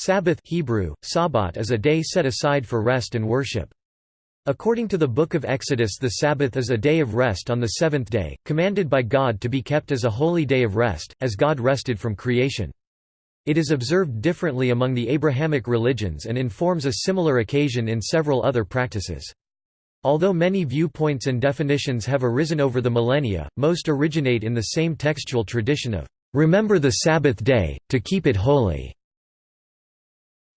Sabbath Hebrew, Sabbat is a day set aside for rest and worship. According to the Book of Exodus the Sabbath is a day of rest on the seventh day, commanded by God to be kept as a holy day of rest, as God rested from creation. It is observed differently among the Abrahamic religions and informs a similar occasion in several other practices. Although many viewpoints and definitions have arisen over the millennia, most originate in the same textual tradition of, "...remember the Sabbath day, to keep it holy."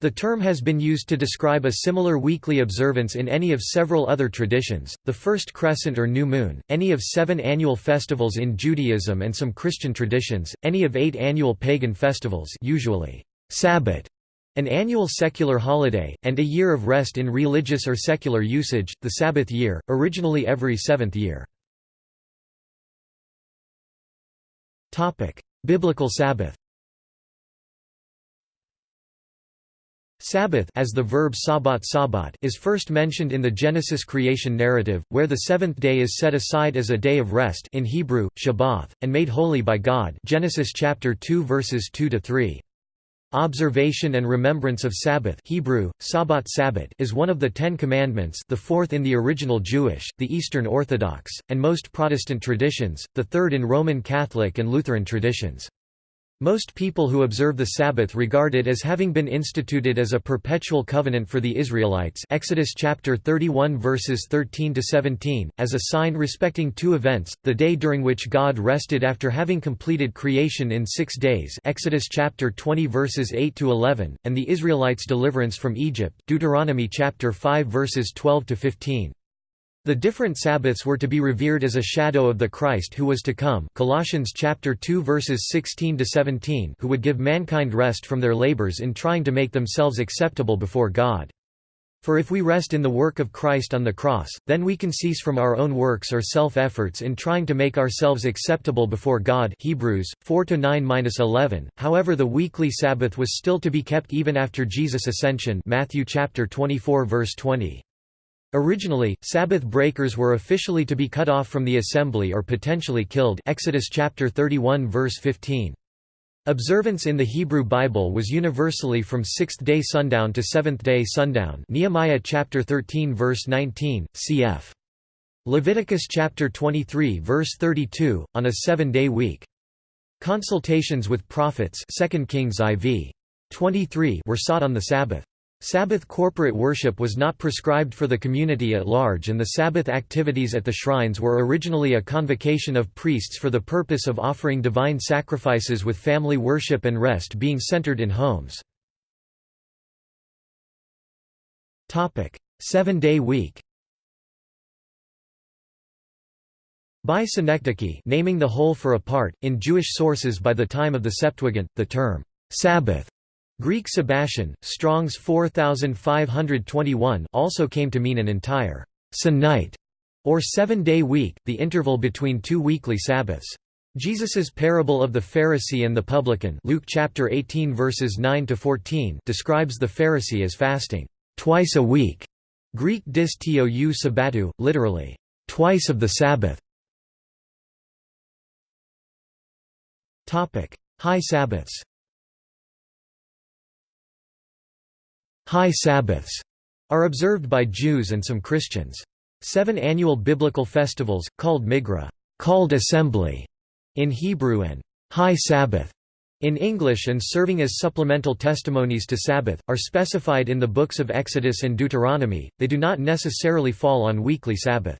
The term has been used to describe a similar weekly observance in any of several other traditions, the first crescent or new moon, any of seven annual festivals in Judaism and some Christian traditions, any of eight annual pagan festivals usually Sabbath, an annual secular holiday, and a year of rest in religious or secular usage, the Sabbath year, originally every seventh year. Biblical Sabbath Sabbath as the verb sabbat sabbat is first mentioned in the Genesis creation narrative, where the seventh day is set aside as a day of rest in Hebrew, Shabbath, and made holy by God Genesis chapter 2 verses 2 to 3. Observation and remembrance of Sabbath Hebrew, Sabbat Sabbat is one of the Ten Commandments the fourth in the original Jewish, the Eastern Orthodox, and most Protestant traditions, the third in Roman Catholic and Lutheran traditions. Most people who observe the Sabbath regard it as having been instituted as a perpetual covenant for the Israelites Exodus chapter 31 verses 13 to 17 as a sign respecting two events the day during which God rested after having completed creation in 6 days Exodus chapter 20 verses 8 to 11 and the Israelites deliverance from Egypt Deuteronomy chapter 5 verses 12 to 15 the different Sabbaths were to be revered as a shadow of the Christ who was to come Colossians chapter 2 verses 16 to 17 who would give mankind rest from their labors in trying to make themselves acceptable before God. For if we rest in the work of Christ on the cross, then we can cease from our own works or self-efforts in trying to make ourselves acceptable before God Hebrews 4-9-11. However, the weekly Sabbath was still to be kept even after Jesus' ascension Matthew chapter 24 verse 20. Originally, Sabbath breakers were officially to be cut off from the assembly or potentially killed Exodus chapter 31 verse 15. Observance in the Hebrew Bible was universally from sixth-day sundown to seventh-day sundown Nehemiah chapter 13 verse 19, cf. Leviticus chapter 23 verse 32, on a seven-day week. Consultations with prophets 2 Kings IV. 23 were sought on the Sabbath. Sabbath corporate worship was not prescribed for the community at large and the Sabbath activities at the shrines were originally a convocation of priests for the purpose of offering divine sacrifices with family worship and rest being centered in homes. Seven-day week By synecdoche naming the whole for a part, in Jewish sources by the time of the Septuagint, the term, Sabbath Greek Sabbatian, Strong's 4521 also came to mean an entire night or seven-day week, the interval between two weekly Sabbaths. Jesus's parable of the Pharisee and the publican Luke chapter 18 verses 9 to 14 describes the Pharisee as fasting twice a week. Greek dis tou sabbatu, literally, twice of the Sabbath. Topic: High Sabbaths High Sabbaths are observed by Jews and some Christians. Seven annual biblical festivals, called Migra called assembly", in Hebrew and High Sabbath in English and serving as supplemental testimonies to Sabbath, are specified in the books of Exodus and Deuteronomy, they do not necessarily fall on weekly Sabbath.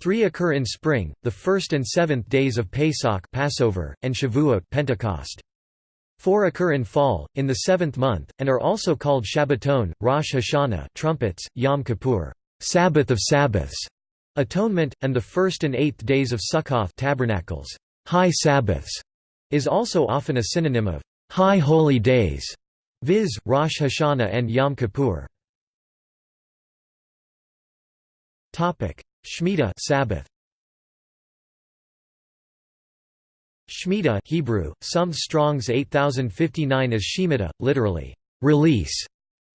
Three occur in spring, the first and seventh days of Pesach Passover, and Shavuot Pentecost. Four occur in fall, in the seventh month, and are also called Shabbaton, Rosh Hashanah trumpets, Yom Kippur Sabbath of Sabbaths, Atonement, and the first and eighth days of Sukkoth tabernacles, High Sabbaths, is also often a synonym of High Holy Days, viz., Rosh Hashanah and Yom Kippur. Shemitah Sabbath. Shemitah Hebrew, some Strong's 8059 as Shemitah, literally, release,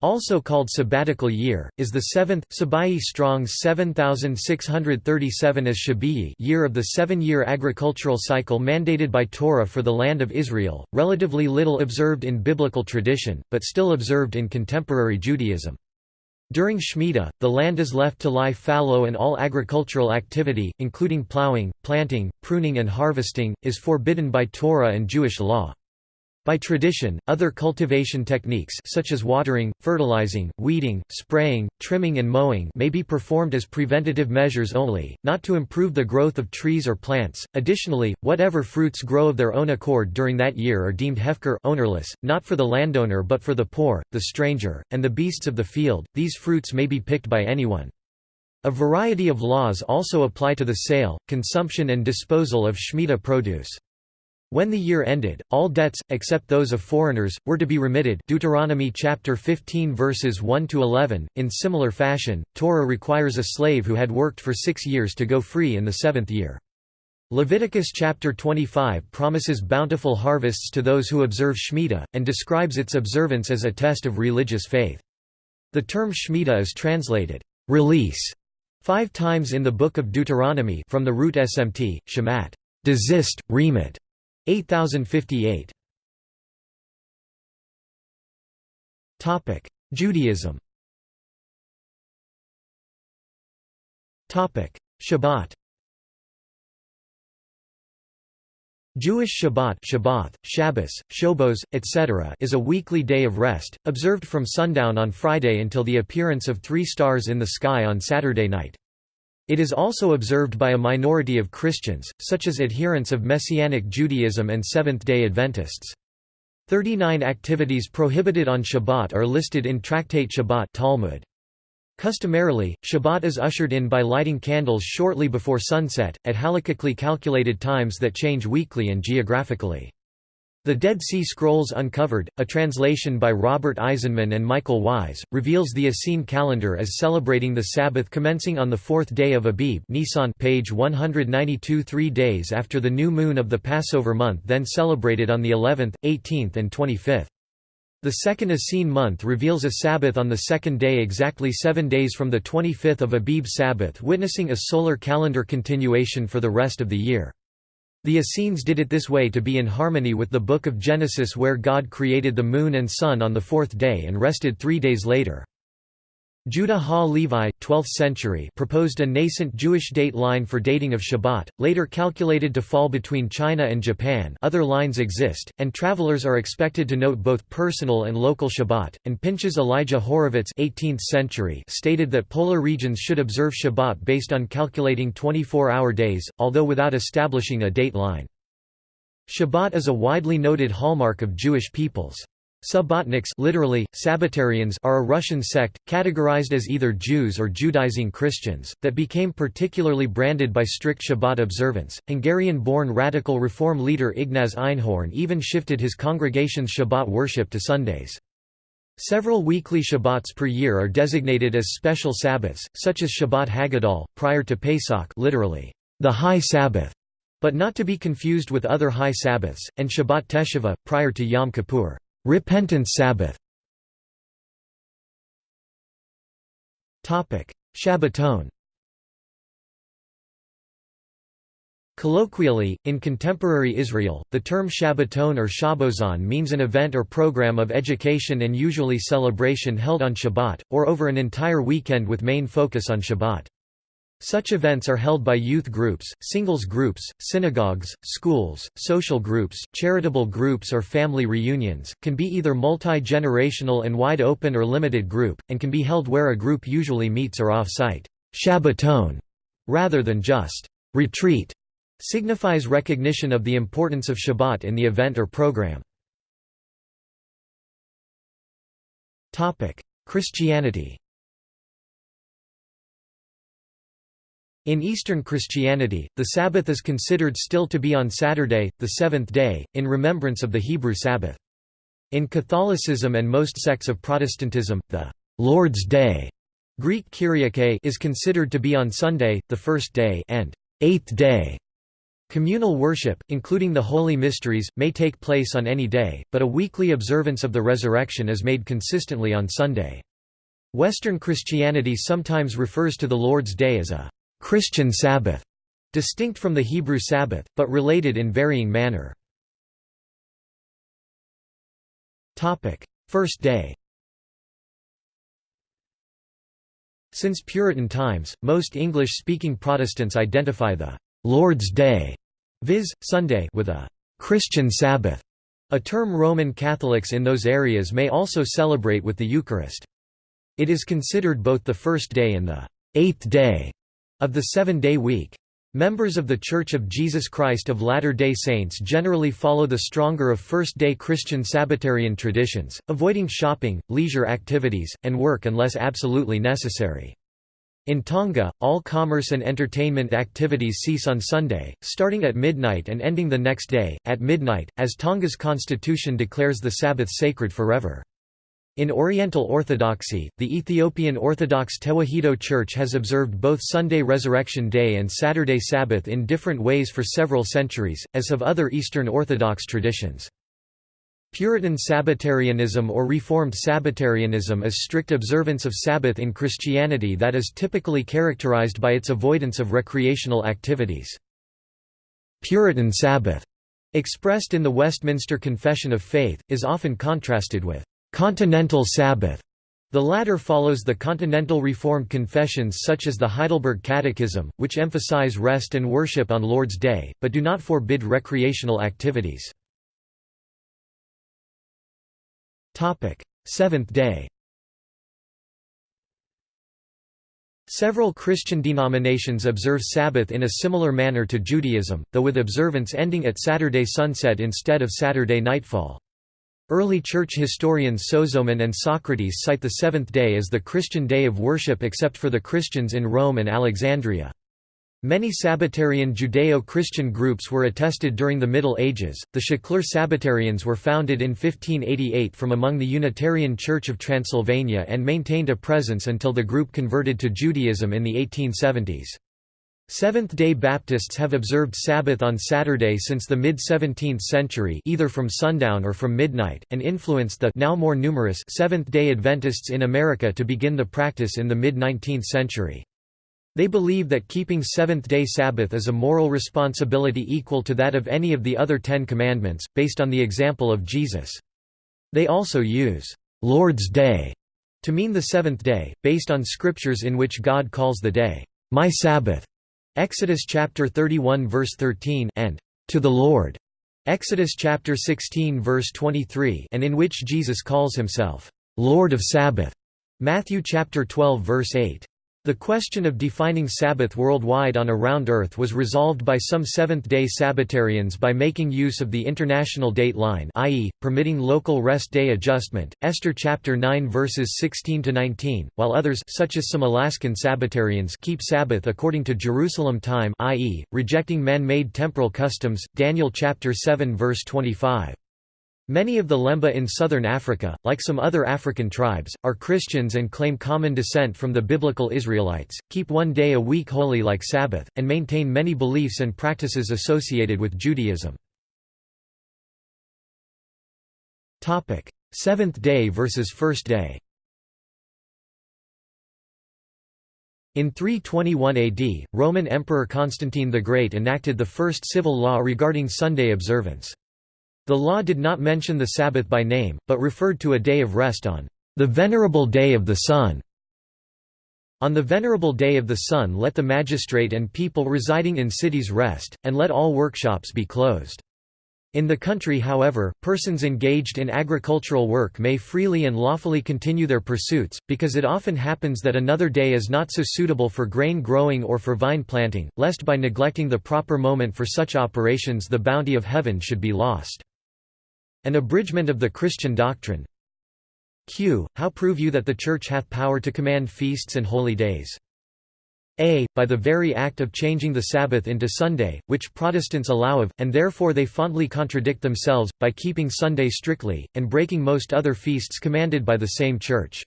also called sabbatical year, is the seventh, Sabai Strong's 7637 as Shabii year of the seven-year agricultural cycle mandated by Torah for the land of Israel, relatively little observed in biblical tradition, but still observed in contemporary Judaism. During Shemitah, the land is left to lie fallow and all agricultural activity, including plowing, planting, pruning and harvesting, is forbidden by Torah and Jewish law. By tradition, other cultivation techniques such as watering, fertilizing, weeding, spraying, trimming and mowing may be performed as preventative measures only, not to improve the growth of trees or plants. Additionally, whatever fruits grow of their own accord during that year are deemed hefker ownerless, not for the landowner but for the poor, the stranger, and the beasts of the field. These fruits may be picked by anyone. A variety of laws also apply to the sale, consumption and disposal of Shemitah produce. When the year ended, all debts, except those of foreigners, were to be remitted Deuteronomy chapter 15 verses 1 to 11. In similar fashion, Torah requires a slave who had worked for 6 years to go free in the 7th year. Leviticus chapter 25 promises bountiful harvests to those who observe Shemitah and describes its observance as a test of religious faith. The term Shemitah is translated release 5 times in the book of Deuteronomy from the root smt, shemat, desist, remit, 8058 Topic: Judaism. Topic: Shabbat. Jewish Shabbat Shabbat, Shabbos, Shobos, etc. is a weekly day of rest, observed from sundown on Friday until the appearance of three stars in the sky on Saturday night. It is also observed by a minority of Christians, such as adherents of Messianic Judaism and Seventh-day Adventists. Thirty-nine activities prohibited on Shabbat are listed in Tractate Shabbat Talmud. Customarily, Shabbat is ushered in by lighting candles shortly before sunset, at halakhically calculated times that change weekly and geographically. The Dead Sea Scrolls Uncovered, a translation by Robert Eisenman and Michael Wise, reveals the Essene calendar as celebrating the Sabbath commencing on the fourth day of Abib Nisan page 192 three days after the new moon of the Passover month then celebrated on the 11th, 18th and 25th. The second Essene month reveals a Sabbath on the second day exactly seven days from the 25th of Abib Sabbath witnessing a solar calendar continuation for the rest of the year. The Essenes did it this way to be in harmony with the Book of Genesis where God created the moon and sun on the fourth day and rested three days later. Judah Ha-Levi 12th century proposed a nascent Jewish date line for dating of Shabbat, later calculated to fall between China and Japan other lines exist, and travelers are expected to note both personal and local Shabbat, and Pinchas Elijah Horovitz 18th century stated that polar regions should observe Shabbat based on calculating 24-hour days, although without establishing a date line. Shabbat is a widely noted hallmark of Jewish peoples. Subbotniks literally, Sabbatarians are a Russian sect, categorized as either Jews or Judaizing Christians, that became particularly branded by strict Shabbat observance. Hungarian-born radical reform leader Ignaz Einhorn even shifted his congregation's Shabbat worship to Sundays. Several weekly Shabbats per year are designated as special Sabbaths, such as Shabbat Hagadol, prior to Pesach literally, the High Sabbath, but not to be confused with other High Sabbaths, and Shabbat Teshuvah, prior to Yom Kippur. Repentance Sabbath. Shabbaton Colloquially, in contemporary Israel, the term Shabbaton or Shabbozon means an event or program of education and usually celebration held on Shabbat, or over an entire weekend with main focus on Shabbat. Such events are held by youth groups, singles groups, synagogues, schools, social groups, charitable groups or family reunions, can be either multi-generational and wide open or limited group, and can be held where a group usually meets or off-site. Shabbaton, rather than just retreat, signifies recognition of the importance of Shabbat in the event or program. Christianity In Eastern Christianity, the Sabbath is considered still to be on Saturday, the seventh day, in remembrance of the Hebrew Sabbath. In Catholicism and most sects of Protestantism, the Lord's Day Greek Kyriake is considered to be on Sunday, the first day and eighth day. Communal worship, including the Holy Mysteries, may take place on any day, but a weekly observance of the resurrection is made consistently on Sunday. Western Christianity sometimes refers to the Lord's Day as a Christian Sabbath, distinct from the Hebrew Sabbath, but related in varying manner. First day Since Puritan times, most English-speaking Protestants identify the Lord's Day, viz., Sunday with a Christian Sabbath, a term Roman Catholics in those areas may also celebrate with the Eucharist. It is considered both the first day and the eighth day of the seven-day week. Members of The Church of Jesus Christ of Latter-day Saints generally follow the stronger of first-day Christian Sabbatarian traditions, avoiding shopping, leisure activities, and work unless absolutely necessary. In Tonga, all commerce and entertainment activities cease on Sunday, starting at midnight and ending the next day, at midnight, as Tonga's constitution declares the Sabbath sacred forever. In Oriental Orthodoxy, the Ethiopian Orthodox Tewahedo Church has observed both Sunday Resurrection Day and Saturday Sabbath in different ways for several centuries, as have other Eastern Orthodox traditions. Puritan Sabbatarianism or Reformed Sabbatarianism is strict observance of Sabbath in Christianity that is typically characterized by its avoidance of recreational activities. Puritan Sabbath, expressed in the Westminster Confession of Faith, is often contrasted with Continental Sabbath. The latter follows the Continental Reformed confessions such as the Heidelberg Catechism, which emphasize rest and worship on Lord's Day, but do not forbid recreational activities. Seventh day Several Christian denominations observe Sabbath in a similar manner to Judaism, though with observance ending at Saturday sunset instead of Saturday nightfall. Early church historians Sozomen and Socrates cite the seventh day as the Christian day of worship except for the Christians in Rome and Alexandria. Many Sabbatarian Judeo-Christian groups were attested during the Middle Ages. The Szekler Sabbatarians were founded in 1588 from among the Unitarian Church of Transylvania and maintained a presence until the group converted to Judaism in the 1870s. Seventh-day Baptists have observed Sabbath on Saturday since the mid-17th century either from sundown or from midnight, and influenced the now more numerous Seventh-day Adventists in America to begin the practice in the mid-19th century. They believe that keeping Seventh-day Sabbath is a moral responsibility equal to that of any of the other Ten Commandments, based on the example of Jesus. They also use «Lord's Day» to mean the seventh day, based on scriptures in which God calls the day, «my Sabbath» Exodus chapter 31 verse 13 and to the Lord. Exodus chapter 16 verse 23 and in which Jesus calls himself Lord of Sabbath. Matthew chapter 12 verse 8 the question of defining Sabbath worldwide on a round Earth was resolved by some Seventh-day Sabbatarians by making use of the international date line i.e., permitting local rest day adjustment, Esther chapter 9 verses 16–19, while others such as some Alaskan Sabbatarians keep Sabbath according to Jerusalem time i.e., rejecting man-made temporal customs, Daniel chapter 7 verse 25. Many of the Lemba in southern Africa, like some other African tribes, are Christians and claim common descent from the biblical Israelites, keep one day a week holy like Sabbath, and maintain many beliefs and practices associated with Judaism. Seventh day versus first day In 321 AD, Roman Emperor Constantine the Great enacted the first civil law regarding Sunday observance. The law did not mention the Sabbath by name, but referred to a day of rest on the venerable day of the sun. On the venerable day of the sun let the magistrate and people residing in cities rest, and let all workshops be closed. In the country however, persons engaged in agricultural work may freely and lawfully continue their pursuits, because it often happens that another day is not so suitable for grain growing or for vine planting, lest by neglecting the proper moment for such operations the bounty of heaven should be lost. An abridgment of the Christian doctrine Q. How prove you that the Church hath power to command feasts and holy days? A. By the very act of changing the Sabbath into Sunday, which Protestants allow of, and therefore they fondly contradict themselves, by keeping Sunday strictly, and breaking most other feasts commanded by the same Church.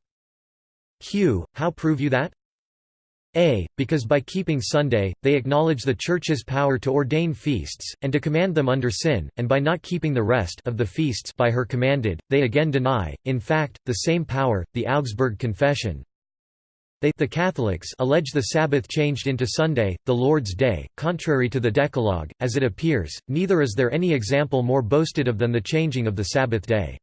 Q. How prove you that? A. Because by keeping Sunday, they acknowledge the Church's power to ordain feasts, and to command them under sin, and by not keeping the rest of the feasts by her commanded, they again deny, in fact, the same power. The Augsburg Confession, they the Catholics allege the Sabbath changed into Sunday, the Lord's Day, contrary to the Decalogue, as it appears, neither is there any example more boasted of than the changing of the Sabbath day.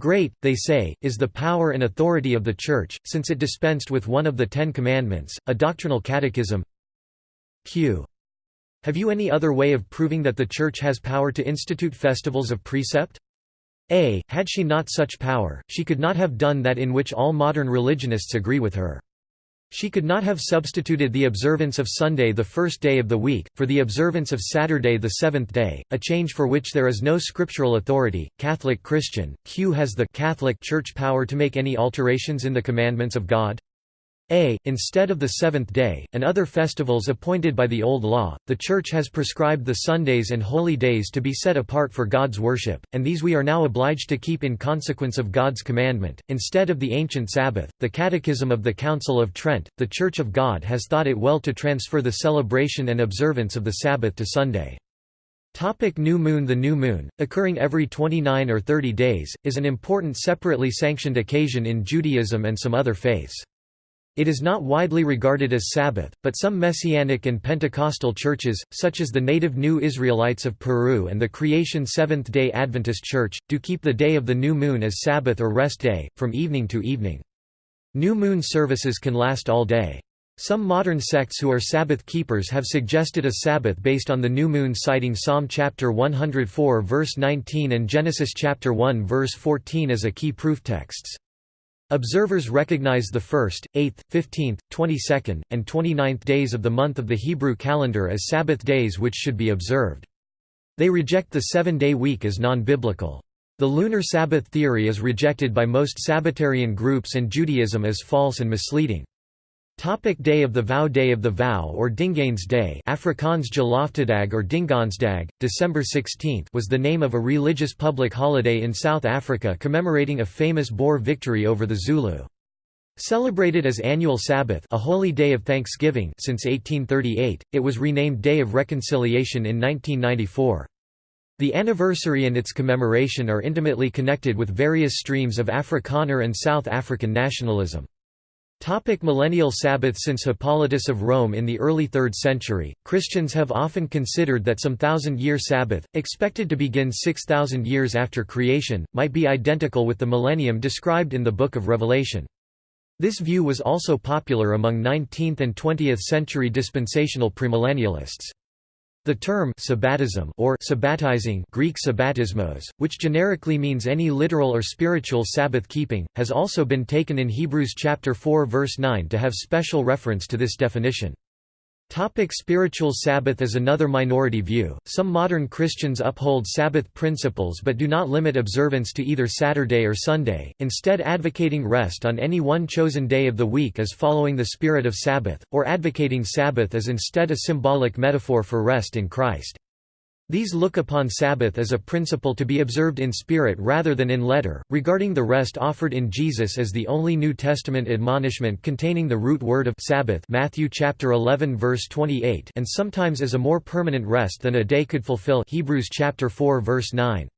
Great, they say, is the power and authority of the Church, since it dispensed with one of the Ten Commandments, a doctrinal catechism. Q. Have you any other way of proving that the Church has power to institute festivals of precept? A. Had she not such power, she could not have done that in which all modern religionists agree with her. She could not have substituted the observance of Sunday the first day of the week, for the observance of Saturday the seventh day, a change for which there is no scriptural authority. Catholic Christian, Q has the Catholic Church power to make any alterations in the commandments of God? A. Instead of the seventh day, and other festivals appointed by the Old Law, the Church has prescribed the Sundays and holy days to be set apart for God's worship, and these we are now obliged to keep in consequence of God's commandment. Instead of the ancient Sabbath, the Catechism of the Council of Trent, the Church of God has thought it well to transfer the celebration and observance of the Sabbath to Sunday. Topic new moon The new moon, occurring every 29 or 30 days, is an important separately sanctioned occasion in Judaism and some other faiths. It is not widely regarded as Sabbath, but some Messianic and Pentecostal churches, such as the native New Israelites of Peru and the Creation Seventh-day Adventist Church, do keep the day of the new moon as Sabbath or rest day, from evening to evening. New moon services can last all day. Some modern sects who are Sabbath keepers have suggested a Sabbath based on the new moon citing Psalm chapter 104 verse 19 and Genesis chapter 1 verse 14 as a key proof texts. Observers recognize the 1st, 8th, 15th, 22nd, and 29th days of the month of the Hebrew calendar as Sabbath days which should be observed. They reject the seven-day week as non-biblical. The lunar Sabbath theory is rejected by most Sabbatarian groups and Judaism as false and misleading. Topic day of the Vow Day of the Vow or Dingaan's Day Afrikaans Geloftedag or Dingansdag, December 16 was the name of a religious public holiday in South Africa commemorating a famous Boer victory over the Zulu. Celebrated as annual Sabbath a holy day of thanksgiving since 1838, it was renamed Day of Reconciliation in 1994. The anniversary and its commemoration are intimately connected with various streams of Afrikaner and South African nationalism. Topic millennial Sabbath Since Hippolytus of Rome in the early 3rd century, Christians have often considered that some thousand-year Sabbath, expected to begin 6,000 years after creation, might be identical with the millennium described in the Book of Revelation. This view was also popular among 19th and 20th century dispensational premillennialists. The term sabbatism or sabbatizing Greek sabbatismos, which generically means any literal or spiritual Sabbath keeping, has also been taken in Hebrews chapter 4 verse 9 to have special reference to this definition. Topic spiritual Sabbath is another minority view. Some modern Christians uphold Sabbath principles but do not limit observance to either Saturday or Sunday, instead advocating rest on any one chosen day of the week as following the spirit of Sabbath, or advocating Sabbath as instead a symbolic metaphor for rest in Christ. These look upon Sabbath as a principle to be observed in spirit rather than in letter, regarding the rest offered in Jesus as the only New Testament admonishment containing the root word of Sabbath Matthew chapter 11 verse 28 and sometimes as a more permanent rest than a day could fulfill Hebrews chapter 4 verse 9.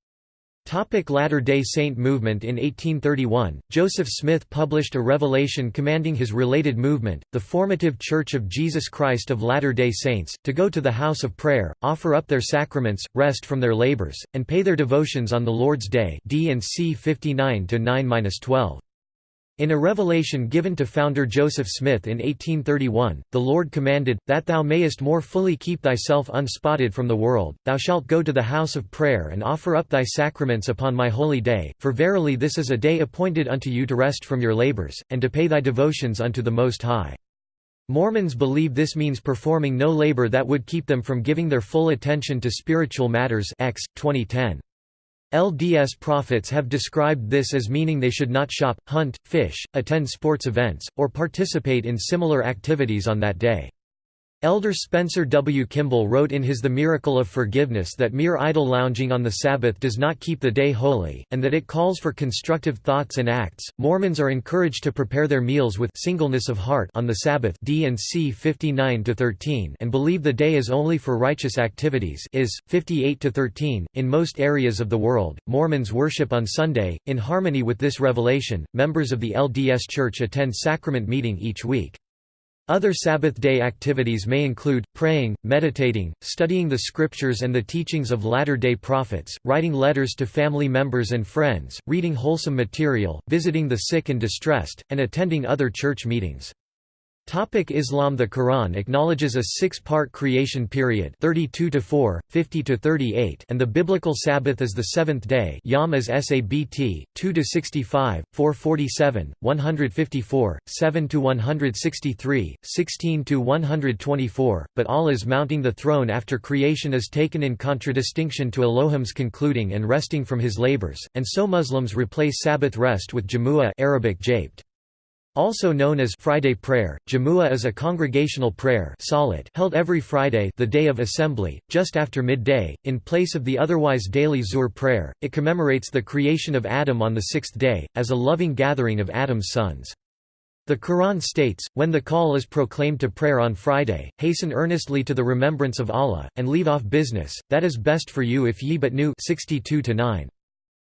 Latter-day Saint movement In 1831, Joseph Smith published a revelation commanding his related movement, the Formative Church of Jesus Christ of Latter-day Saints, to go to the house of prayer, offer up their sacraments, rest from their labors, and pay their devotions on the Lord's Day D and C 59-9-12. In a revelation given to founder Joseph Smith in 1831, the Lord commanded, That thou mayest more fully keep thyself unspotted from the world, thou shalt go to the house of prayer and offer up thy sacraments upon my holy day, for verily this is a day appointed unto you to rest from your labors, and to pay thy devotions unto the Most High. Mormons believe this means performing no labor that would keep them from giving their full attention to spiritual matters X, 2010. LDS prophets have described this as meaning they should not shop, hunt, fish, attend sports events, or participate in similar activities on that day. Elder Spencer W. Kimball wrote in his The Miracle of Forgiveness that mere idle lounging on the Sabbath does not keep the day holy, and that it calls for constructive thoughts and acts. Mormons are encouraged to prepare their meals with singleness of heart on the Sabbath D and C 59 13 and believe the day is only for righteous activities is 58 13. In most areas of the world, Mormons worship on Sunday. In harmony with this revelation, members of the LDS Church attend sacrament meeting each week. Other Sabbath day activities may include, praying, meditating, studying the scriptures and the teachings of Latter-day Prophets, writing letters to family members and friends, reading wholesome material, visiting the sick and distressed, and attending other church meetings. Topic Islam The Quran acknowledges a six-part creation period 32 to 4, 50 to 38 and the biblical Sabbath as the seventh day Yom as Sabt, 2 to 65, 447, 154, 7 to 163, 16 to 124, but Allah's mounting the throne after creation is taken in contradistinction to Elohim's concluding and resting from his labors, and so Muslims replace Sabbath rest with Jamu'ah Arabic japed. Also known as Friday prayer, Jamu'ah is a congregational prayer held every Friday the day of assembly, just after midday, in place of the otherwise daily Zuhr prayer. It commemorates the creation of Adam on the sixth day, as a loving gathering of Adam's sons. The Quran states, when the call is proclaimed to prayer on Friday, hasten earnestly to the remembrance of Allah, and leave off business, that is best for you if ye but knew 62 -9.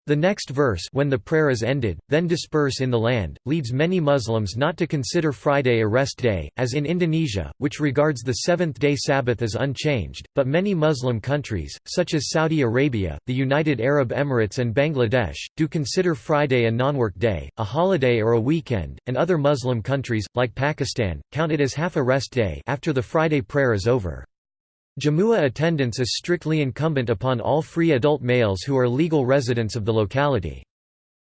The next verse when the prayer is ended, then disperse in the land, leads many Muslims not to consider Friday a rest day, as in Indonesia, which regards the seventh-day Sabbath as unchanged, but many Muslim countries, such as Saudi Arabia, the United Arab Emirates and Bangladesh, do consider Friday a non-work day, a holiday or a weekend, and other Muslim countries, like Pakistan, count it as half a rest day after the Friday prayer is over. Jamu'ah attendance is strictly incumbent upon all free adult males who are legal residents of the locality.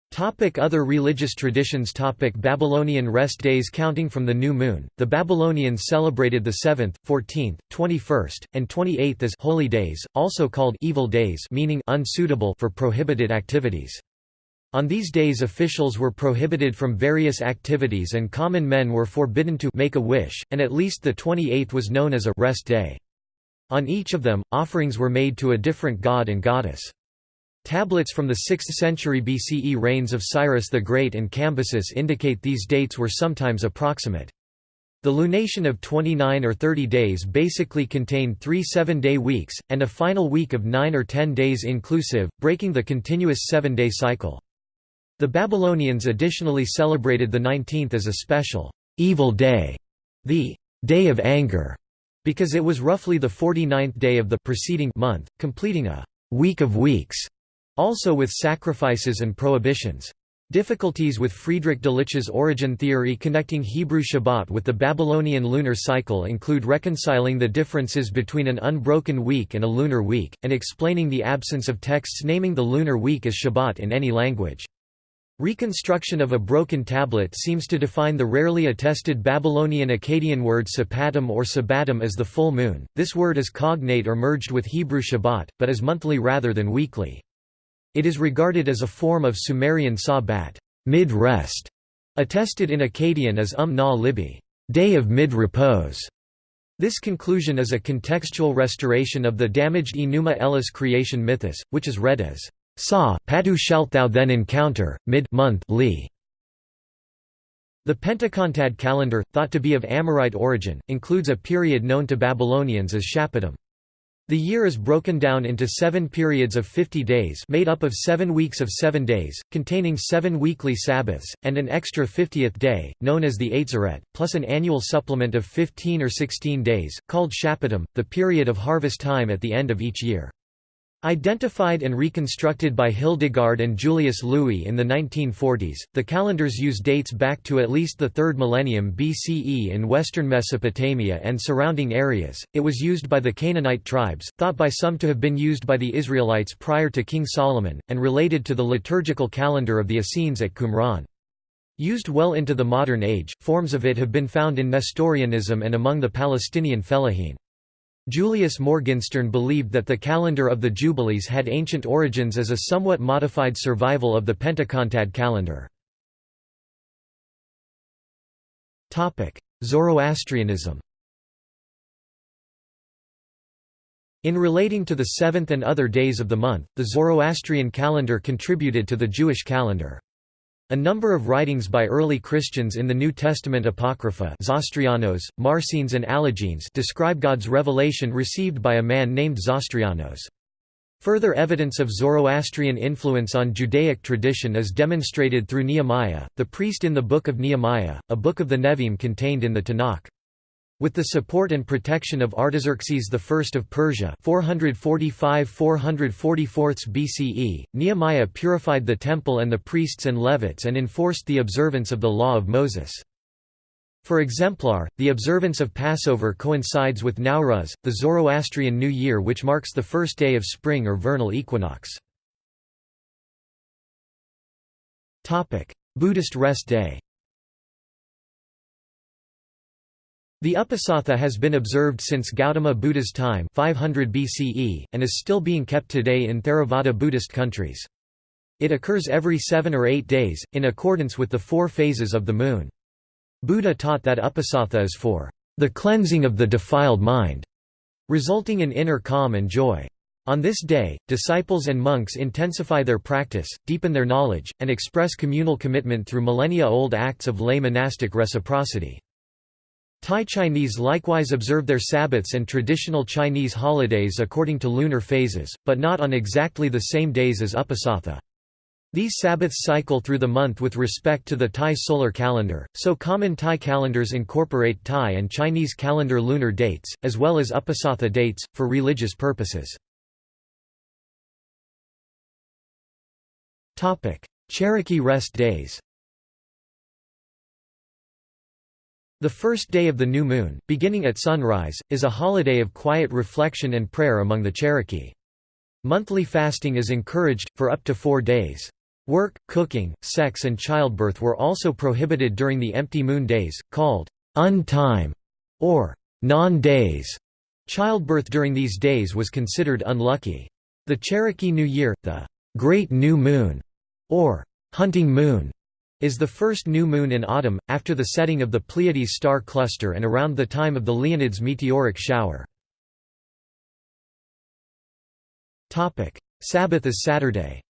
Topic other religious traditions Topic Babylonian rest days Counting from the new moon, the Babylonians celebrated the 7th, 14th, 21st, and 28th as holy days, also called evil days meaning unsuitable for prohibited activities. On these days officials were prohibited from various activities and common men were forbidden to make a wish, and at least the 28th was known as a rest day. On each of them, offerings were made to a different god and goddess. Tablets from the 6th century BCE reigns of Cyrus the Great and Cambyses indicate these dates were sometimes approximate. The lunation of 29 or 30 days basically contained three seven-day weeks, and a final week of 9 or 10 days inclusive, breaking the continuous seven-day cycle. The Babylonians additionally celebrated the 19th as a special, evil day, the day of anger, because it was roughly the 49th day of the preceding month, completing a week of weeks, also with sacrifices and prohibitions. Difficulties with Friedrich Delitzsch's origin theory connecting Hebrew Shabbat with the Babylonian lunar cycle include reconciling the differences between an unbroken week and a lunar week, and explaining the absence of texts naming the lunar week as Shabbat in any language. Reconstruction of a broken tablet seems to define the rarely attested Babylonian Akkadian word sapatum or sabatum as the full moon. This word is cognate or merged with Hebrew Shabbat, but is monthly rather than weekly. It is regarded as a form of Sumerian sabat, mid-rest, attested in Akkadian as um na libi, day of mid-repose. This conclusion is a contextual restoration of the damaged Enuma Elish creation mythos, which is read as Sa patu shalt thou then encounter, mid-month li. The Pentacontad calendar, thought to be of Amorite origin, includes a period known to Babylonians as Shappatim. The year is broken down into seven periods of 50 days made up of seven weeks of seven days, containing seven weekly Sabbaths, and an extra 50th day, known as the Atzeret, plus an annual supplement of 15 or 16 days, called Shappatim, the period of harvest time at the end of each year. Identified and reconstructed by Hildegard and Julius Lewy in the 1940s, the calendars use dates back to at least the 3rd millennium BCE in western Mesopotamia and surrounding areas. It was used by the Canaanite tribes, thought by some to have been used by the Israelites prior to King Solomon, and related to the liturgical calendar of the Essenes at Qumran. Used well into the modern age, forms of it have been found in Nestorianism and among the Palestinian Fellahin. Julius Morgenstern believed that the calendar of the Jubilees had ancient origins as a somewhat modified survival of the Pentakontad calendar. Zoroastrianism In relating to the seventh and other days of the month, the Zoroastrian calendar contributed to the Jewish calendar. A number of writings by early Christians in the New Testament Apocrypha Zostrianos, Marsanes and Allogenes describe God's revelation received by a man named Zostrianos. Further evidence of Zoroastrian influence on Judaic tradition is demonstrated through Nehemiah, the priest in the Book of Nehemiah, a book of the Nevi'im contained in the Tanakh. With the support and protection of Artaxerxes I of Persia 445–444 BCE, Nehemiah purified the temple and the priests and Levites and enforced the observance of the law of Moses. For exemplar, the observance of Passover coincides with Nowruz, the Zoroastrian New Year which marks the first day of spring or vernal equinox. Buddhist rest day The Uposatha has been observed since Gautama Buddha's time 500 BCE, and is still being kept today in Theravada Buddhist countries. It occurs every seven or eight days, in accordance with the four phases of the moon. Buddha taught that uposatha is for the cleansing of the defiled mind, resulting in inner calm and joy. On this day, disciples and monks intensify their practice, deepen their knowledge, and express communal commitment through millennia-old acts of lay monastic reciprocity. Thai Chinese likewise observe their Sabbaths and traditional Chinese holidays according to lunar phases, but not on exactly the same days as Uposatha. These Sabbaths cycle through the month with respect to the Thai solar calendar, so common Thai calendars incorporate Thai and Chinese calendar lunar dates, as well as Uposatha dates, for religious purposes. Cherokee rest days The first day of the new moon, beginning at sunrise, is a holiday of quiet reflection and prayer among the Cherokee. Monthly fasting is encouraged, for up to four days. Work, cooking, sex and childbirth were also prohibited during the empty moon days, called untime or non-days. Childbirth during these days was considered unlucky. The Cherokee New Year, the Great New Moon, or hunting moon, is the first new moon in autumn, after the setting of the Pleiades star cluster and around the time of the Leonids meteoric shower. Sabbath is Saturday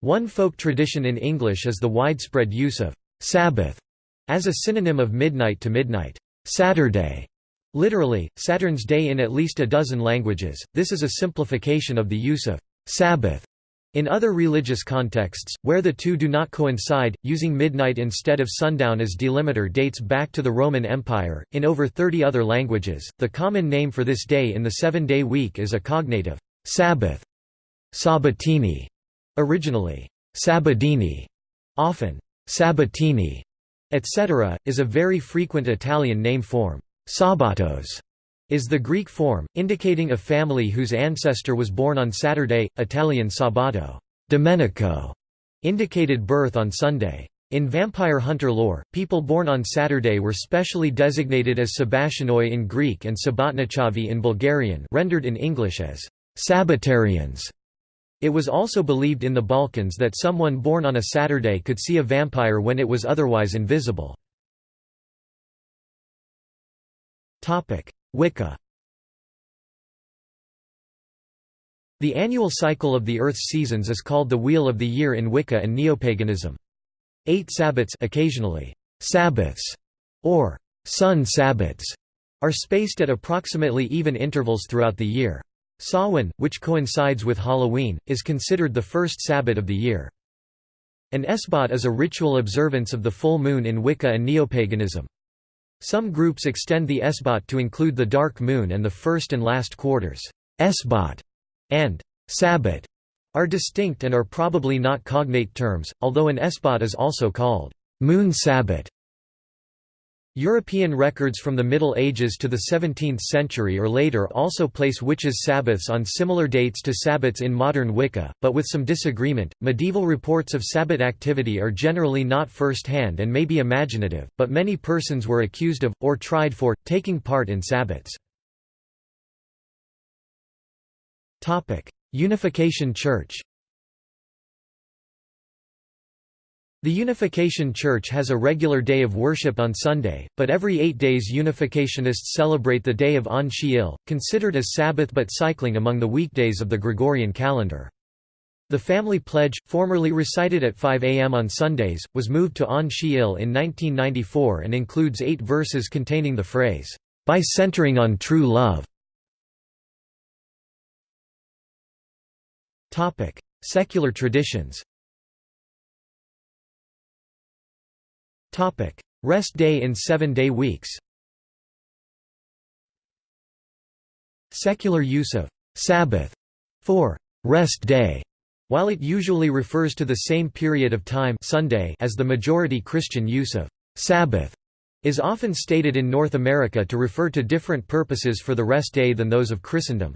One folk tradition in English is the widespread use of «Sabbath» as a synonym of midnight to midnight Saturday. Literally, Saturn's day in at least a dozen languages, this is a simplification of the use of «Sabbath» In other religious contexts, where the two do not coincide, using midnight instead of sundown as delimiter dates back to the Roman Empire. In over 30 other languages, the common name for this day in the seven day week is a cognative, Sabbath, Sabatini, Originally, Sabadini, often, Sabatini, etc., is a very frequent Italian name form. Sabatos is the Greek form, indicating a family whose ancestor was born on Saturday, Italian Sabato. Domenico indicated birth on Sunday. In vampire hunter lore, people born on Saturday were specially designated as Sabationoi in Greek and Sabatnichavi in Bulgarian rendered in English as Sabbatarians. It was also believed in the Balkans that someone born on a Saturday could see a vampire when it was otherwise invisible. Wicca The annual cycle of the Earth's seasons is called the Wheel of the Year in Wicca and Neopaganism. Eight Sabbats occasionally, Sabbaths, or sun Sabbats, are spaced at approximately even intervals throughout the year. Samhain, which coincides with Halloween, is considered the first Sabbat of the year. An Esbat is a ritual observance of the full moon in Wicca and neopaganism. Some groups extend the Esbat to include the dark moon and the first and last quarters. Esbat and Sabbat are distinct and are probably not cognate terms, although an Esbat is also called moon Sabbat European records from the Middle Ages to the 17th century or later also place witches' Sabbaths on similar dates to Sabbats in modern Wicca, but with some disagreement. Medieval reports of Sabbat activity are generally not first hand and may be imaginative, but many persons were accused of, or tried for, taking part in Sabbats. Unification Church The Unification Church has a regular day of worship on Sunday, but every eight days Unificationists celebrate the day of Ahn Shi Il, considered as Sabbath but cycling among the weekdays of the Gregorian calendar. The family pledge, formerly recited at 5 am on Sundays, was moved to Ahn Shi Il in 1994 and includes eight verses containing the phrase, "...by centering on true love." Secular traditions Rest day in seven-day weeks Secular use of «Sabbath» for «rest day» while it usually refers to the same period of time Sunday as the majority Christian use of «Sabbath» is often stated in North America to refer to different purposes for the rest day than those of Christendom.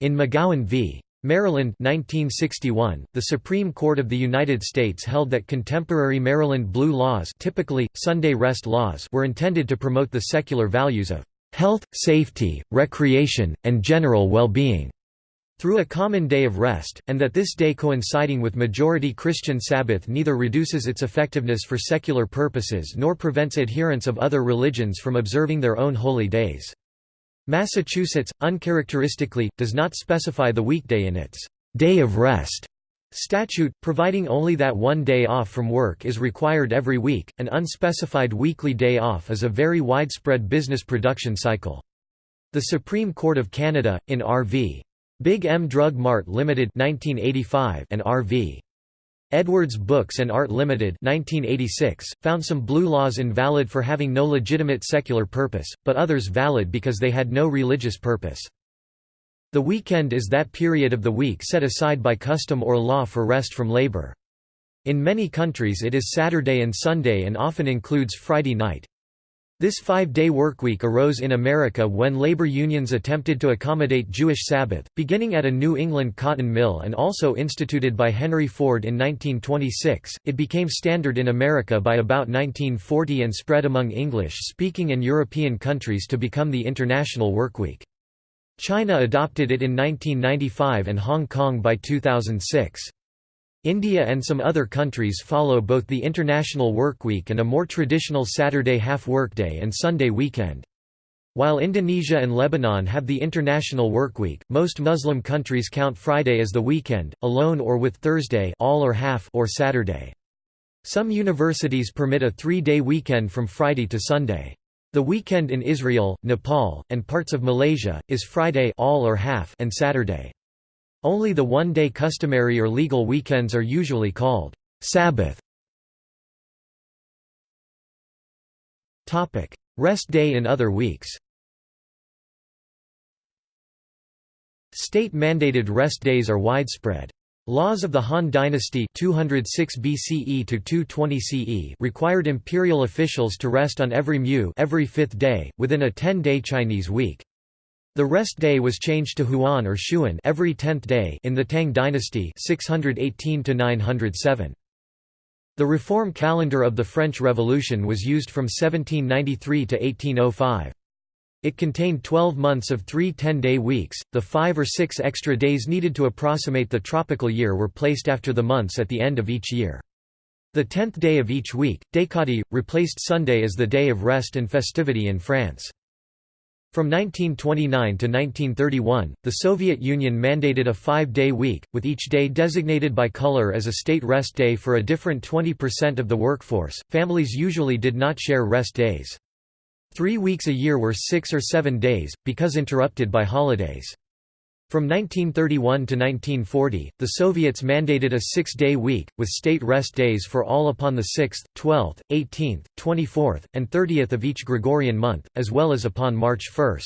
In McGowan v. Maryland 1961, the Supreme Court of the United States held that contemporary Maryland blue laws typically, Sunday rest laws were intended to promote the secular values of "...health, safety, recreation, and general well-being." through a common day of rest, and that this day coinciding with majority Christian Sabbath neither reduces its effectiveness for secular purposes nor prevents adherents of other religions from observing their own holy days. Massachusetts, uncharacteristically, does not specify the weekday in its «day of rest» statute, providing only that one day off from work is required every week. An unspecified weekly day off is a very widespread business production cycle. The Supreme Court of Canada, in R.V. Big M Drug Mart Limited 1985 and R.V. Edwards Books and Art Limited 1986, found some blue laws invalid for having no legitimate secular purpose, but others valid because they had no religious purpose. The weekend is that period of the week set aside by custom or law for rest from labor. In many countries it is Saturday and Sunday and often includes Friday night. This five-day workweek arose in America when labor unions attempted to accommodate Jewish Sabbath, beginning at a New England cotton mill and also instituted by Henry Ford in 1926. It became standard in America by about 1940 and spread among English-speaking and European countries to become the International Workweek. China adopted it in 1995 and Hong Kong by 2006. India and some other countries follow both the International Workweek and a more traditional Saturday half-workday and Sunday weekend. While Indonesia and Lebanon have the International Workweek, most Muslim countries count Friday as the weekend, alone or with Thursday all or, half or Saturday. Some universities permit a three-day weekend from Friday to Sunday. The weekend in Israel, Nepal, and parts of Malaysia, is Friday all or half and Saturday. Only the one-day customary or legal weekends are usually called Sabbath. Rest day in other weeks State-mandated rest days are widespread. Laws of the Han Dynasty 206 BCE to 220 CE required imperial officials to rest on every mu every fifth day, within a 10-day Chinese week. The rest day was changed to Huan or Shuan every tenth day in the Tang dynasty 618 907. The reform calendar of the French Revolution was used from 1793 to 1805. It contained 12 months of three 10-day weeks, the five or six extra days needed to approximate the tropical year were placed after the months at the end of each year. The tenth day of each week, Décadi, replaced Sunday as the day of rest and festivity in France. From 1929 to 1931, the Soviet Union mandated a five-day week, with each day designated by color as a state rest day for a different 20% of the workforce. Families usually did not share rest days. Three weeks a year were six or seven days, because interrupted by holidays. From 1931 to 1940, the Soviets mandated a six-day week, with state rest days for all upon the 6th, 12th, 18th, 24th, and 30th of each Gregorian month, as well as upon March 1.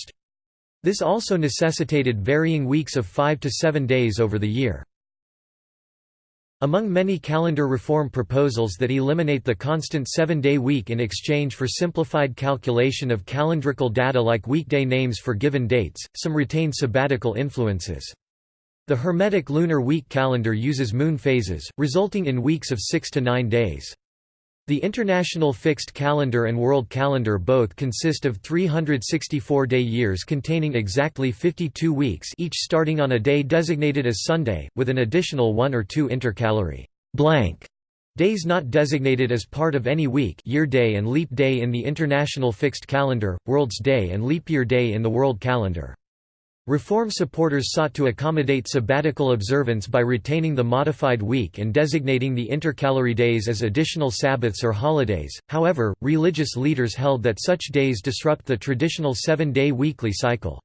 This also necessitated varying weeks of five to seven days over the year. Among many calendar reform proposals that eliminate the constant seven-day week in exchange for simplified calculation of calendrical data like weekday names for given dates, some retain sabbatical influences. The Hermetic lunar week calendar uses moon phases, resulting in weeks of six to nine days. The International Fixed Calendar and World Calendar both consist of 364-day years containing exactly 52 weeks each starting on a day designated as Sunday, with an additional one or two intercalary blank Days not designated as part of any week year day and leap day in the International Fixed Calendar, World's Day and Leap Year Day in the World Calendar. Reform supporters sought to accommodate sabbatical observance by retaining the modified week and designating the intercalary days as additional Sabbaths or holidays, however, religious leaders held that such days disrupt the traditional seven-day weekly cycle.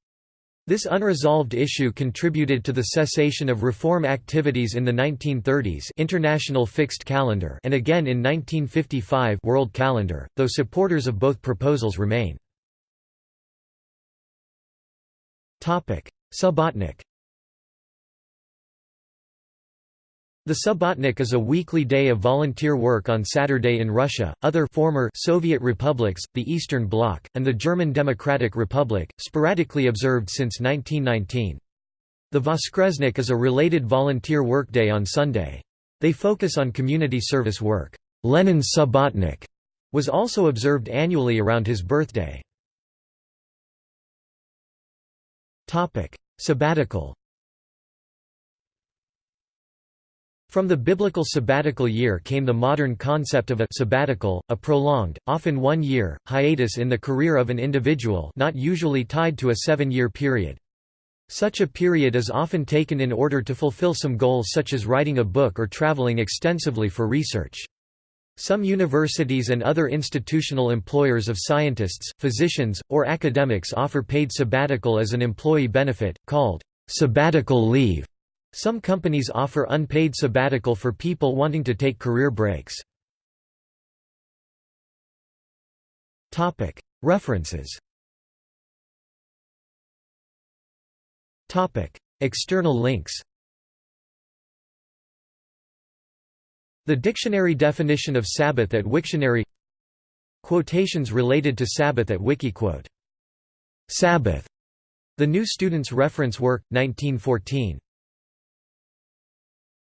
This unresolved issue contributed to the cessation of reform activities in the 1930s International Fixed Calendar and again in 1955 World Calendar, though supporters of both proposals remain. Subbotnik The Subbotnik is a weekly day of volunteer work on Saturday in Russia, other former Soviet republics, the Eastern Bloc, and the German Democratic Republic, sporadically observed since 1919. The Voskresnik is a related volunteer workday on Sunday. They focus on community service work. Lenin's Subbotnik was also observed annually around his birthday. Sabbatical From the biblical sabbatical year came the modern concept of a sabbatical, a prolonged, often one-year, hiatus in the career of an individual not usually tied to a seven-year period. Such a period is often taken in order to fulfill some goals such as writing a book or traveling extensively for research. Some universities and other institutional employers of scientists, physicians, or academics offer paid sabbatical as an employee benefit, called sabbatical leave. Some companies offer unpaid sabbatical for people wanting to take career breaks. References External links The dictionary definition of Sabbath at Wiktionary Quotations related to Sabbath at Wikiquote. Sabbath. The New Student's Reference Work, 1914.